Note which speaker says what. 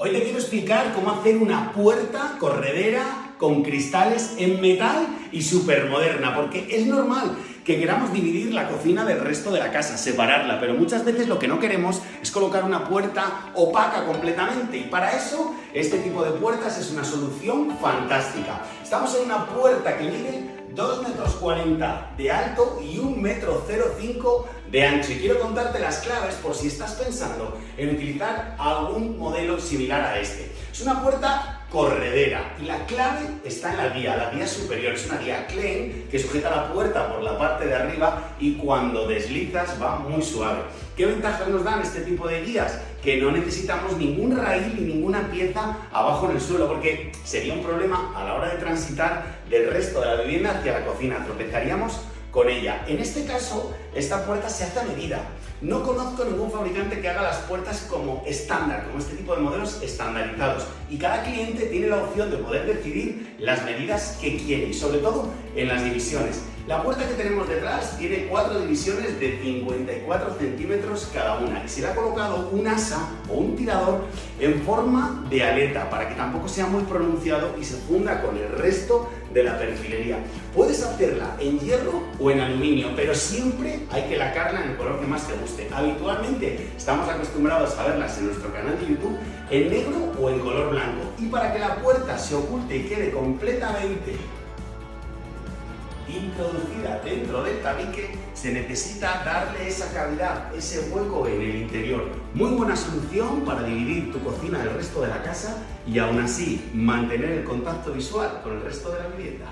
Speaker 1: Hoy te quiero explicar cómo hacer una puerta corredera con cristales en metal y súper moderna, porque es normal que queramos dividir la cocina del resto de la casa, separarla, pero muchas veces lo que no queremos es colocar una puerta opaca completamente y para eso este tipo de puertas es una solución fantástica. Estamos en una puerta que mide 2 metros 40 de alto y 1 metro 05 de ancho. Y quiero contarte las claves por si estás pensando en utilizar algún modelo similar a este. Es una puerta corredera y la clave está en la guía, la guía superior. Es una guía Klein que sujeta la puerta por la parte de arriba y cuando deslizas va muy suave. ¿Qué ventajas nos dan este tipo de guías? Que no necesitamos ningún raíl ni ninguna pieza abajo en el suelo porque sería un problema a la hora de transitar del resto de la vivienda hacia la cocina. Tropezaríamos con ella. En este caso, esta puerta se hace a medida. No conozco ningún fabricante que haga las puertas como estándar, como este tipo de modelos estandarizados. Y cada cliente tiene la opción de poder decidir las medidas que quiere, y sobre todo en las divisiones. La puerta que tenemos detrás tiene cuatro divisiones de 54 centímetros cada una y se le ha colocado un asa o un tirador en forma de aleta para que tampoco sea muy pronunciado y se funda con el resto de la perfilería. Puedes hacerla en hierro o en aluminio, pero siempre hay que lacarla en el color que más te guste. Habitualmente estamos acostumbrados a verlas en nuestro canal de YouTube en negro o en color blanco. Y para que la puerta se oculte y quede completamente introducida dentro del tabique, se necesita darle esa cavidad, ese hueco en el interior. Muy buena solución para dividir tu cocina del resto de la casa y aún así mantener el contacto visual con el resto de la vivienda.